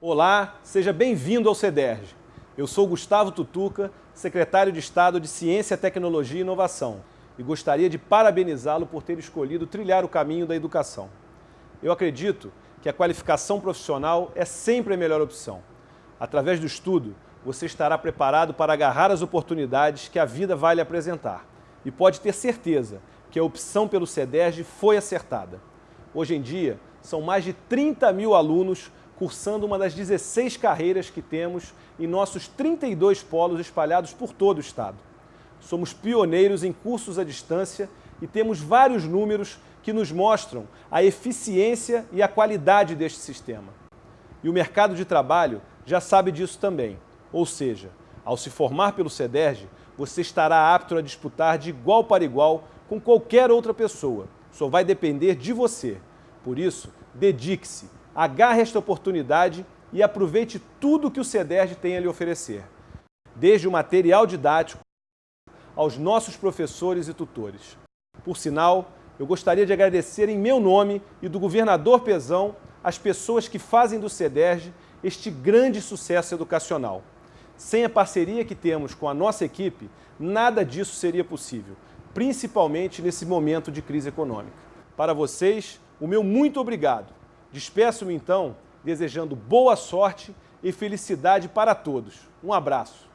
Olá, seja bem-vindo ao CEDERJ. Eu sou Gustavo Tutuca, secretário de Estado de Ciência, Tecnologia e Inovação, e gostaria de parabenizá-lo por ter escolhido trilhar o caminho da educação. Eu acredito que a qualificação profissional é sempre a melhor opção. Através do estudo, você estará preparado para agarrar as oportunidades que a vida vai lhe apresentar. E pode ter certeza que a opção pelo CEDERJ foi acertada. Hoje em dia, são mais de 30 mil alunos cursando uma das 16 carreiras que temos em nossos 32 polos espalhados por todo o estado. Somos pioneiros em cursos à distância e temos vários números que nos mostram a eficiência e a qualidade deste sistema. E o mercado de trabalho já sabe disso também. Ou seja, ao se formar pelo CEDERJ, você estará apto a disputar de igual para igual com qualquer outra pessoa. Só vai depender de você. Por isso, dedique-se, agarre esta oportunidade e aproveite tudo que o CEDERJ tem a lhe oferecer. Desde o material didático aos nossos professores e tutores. Por sinal, eu gostaria de agradecer em meu nome e do governador Pezão as pessoas que fazem do CEDERJ este grande sucesso educacional. Sem a parceria que temos com a nossa equipe, nada disso seria possível, principalmente nesse momento de crise econômica. Para vocês, o meu muito obrigado Despeço-me então, desejando boa sorte e felicidade para todos. Um abraço.